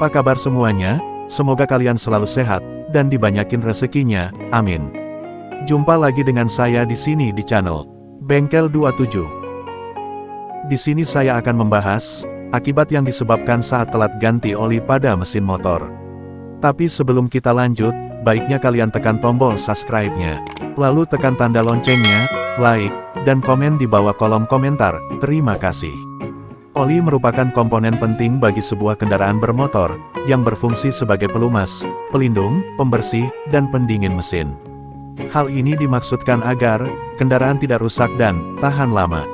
Apa kabar semuanya? Semoga kalian selalu sehat, dan dibanyakin rezekinya, amin. Jumpa lagi dengan saya di sini di channel Bengkel 27. Di sini saya akan membahas, akibat yang disebabkan saat telat ganti oli pada mesin motor. Tapi sebelum kita lanjut, baiknya kalian tekan tombol subscribe-nya. Lalu tekan tanda loncengnya, like, dan komen di bawah kolom komentar. Terima kasih. Oli merupakan komponen penting bagi sebuah kendaraan bermotor, yang berfungsi sebagai pelumas, pelindung, pembersih, dan pendingin mesin. Hal ini dimaksudkan agar kendaraan tidak rusak dan tahan lama.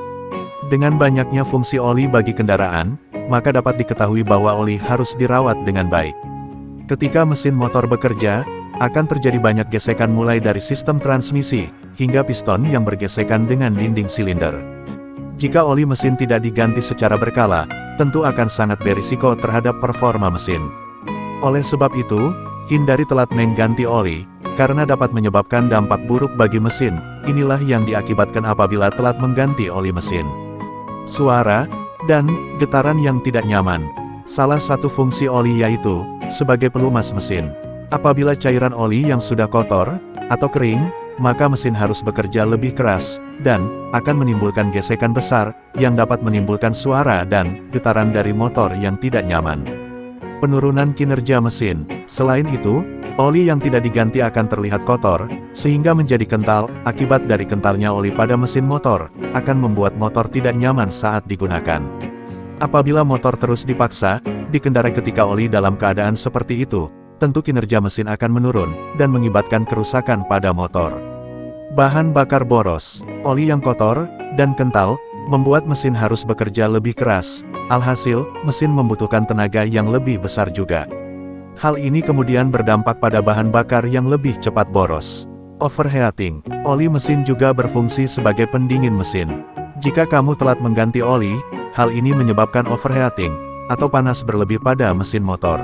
Dengan banyaknya fungsi oli bagi kendaraan, maka dapat diketahui bahwa oli harus dirawat dengan baik. Ketika mesin motor bekerja, akan terjadi banyak gesekan mulai dari sistem transmisi, hingga piston yang bergesekan dengan dinding silinder. Jika oli mesin tidak diganti secara berkala, tentu akan sangat berisiko terhadap performa mesin. Oleh sebab itu, hindari telat mengganti oli, karena dapat menyebabkan dampak buruk bagi mesin, inilah yang diakibatkan apabila telat mengganti oli mesin. Suara, dan getaran yang tidak nyaman. Salah satu fungsi oli yaitu, sebagai pelumas mesin. Apabila cairan oli yang sudah kotor, atau kering, maka mesin harus bekerja lebih keras, dan akan menimbulkan gesekan besar, yang dapat menimbulkan suara dan getaran dari motor yang tidak nyaman. Penurunan kinerja mesin. Selain itu, Oli yang tidak diganti akan terlihat kotor, sehingga menjadi kental, akibat dari kentalnya oli pada mesin motor, akan membuat motor tidak nyaman saat digunakan. Apabila motor terus dipaksa, dikendarai ketika oli dalam keadaan seperti itu, tentu kinerja mesin akan menurun, dan mengibatkan kerusakan pada motor. Bahan bakar boros, oli yang kotor, dan kental, membuat mesin harus bekerja lebih keras, alhasil, mesin membutuhkan tenaga yang lebih besar juga. Hal ini kemudian berdampak pada bahan bakar yang lebih cepat boros. Overheating, oli mesin juga berfungsi sebagai pendingin mesin. Jika kamu telat mengganti oli, hal ini menyebabkan overheating, atau panas berlebih pada mesin motor.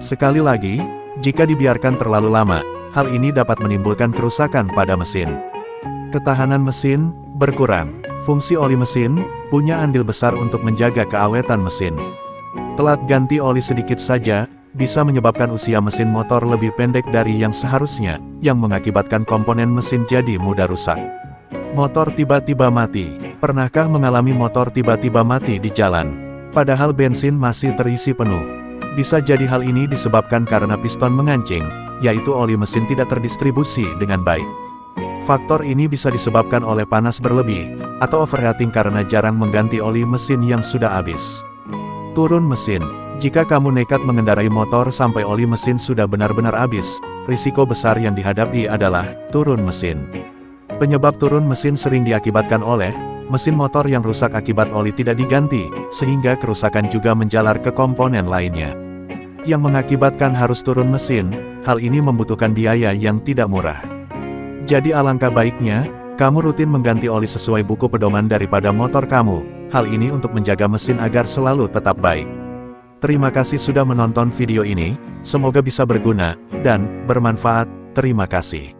Sekali lagi, jika dibiarkan terlalu lama, hal ini dapat menimbulkan kerusakan pada mesin. Ketahanan mesin, berkurang. Fungsi oli mesin, punya andil besar untuk menjaga keawetan mesin. Telat ganti oli sedikit saja, bisa menyebabkan usia mesin motor lebih pendek dari yang seharusnya, yang mengakibatkan komponen mesin jadi mudah rusak. Motor tiba-tiba mati. Pernahkah mengalami motor tiba-tiba mati di jalan? Padahal bensin masih terisi penuh. Bisa jadi hal ini disebabkan karena piston mengancing, yaitu oli mesin tidak terdistribusi dengan baik. Faktor ini bisa disebabkan oleh panas berlebih, atau overheating karena jarang mengganti oli mesin yang sudah habis. Turun mesin jika kamu nekat mengendarai motor sampai oli mesin sudah benar-benar habis, risiko besar yang dihadapi adalah turun mesin. Penyebab turun mesin sering diakibatkan oleh mesin motor yang rusak akibat oli tidak diganti, sehingga kerusakan juga menjalar ke komponen lainnya. Yang mengakibatkan harus turun mesin, hal ini membutuhkan biaya yang tidak murah. Jadi alangkah baiknya, kamu rutin mengganti oli sesuai buku pedoman daripada motor kamu, hal ini untuk menjaga mesin agar selalu tetap baik. Terima kasih sudah menonton video ini, semoga bisa berguna, dan bermanfaat, terima kasih.